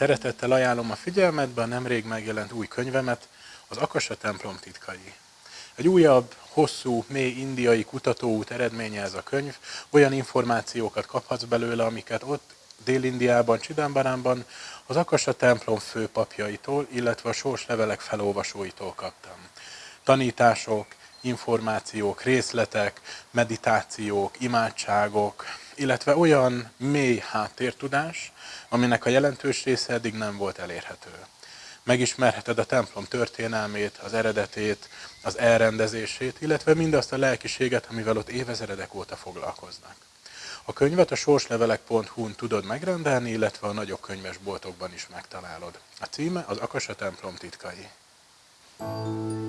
Szeretettel ajánlom a figyelmetbe a nemrég megjelent új könyvemet, az Akasa templom titkai. Egy újabb, hosszú, mély indiai kutatóút eredménye ez a könyv, olyan információkat kaphatsz belőle, amiket ott Dél-Indiában, Csidambaránban az Akasa templom főpapjaitól, illetve a sorslevelek felolvasóitól kaptam. Tanítások, információk, részletek, meditációk, imádságok, illetve olyan mély háttértudás, aminek a jelentős része eddig nem volt elérhető. Megismerheted a templom történelmét, az eredetét, az elrendezését, illetve mindazt a lelkiséget, amivel ott évezredek óta foglalkoznak. A könyvet a sorslevelek.hu-n tudod megrendelni, illetve a nagyobb könyvesboltokban is megtalálod. A címe az Akasa templom titkai. thank you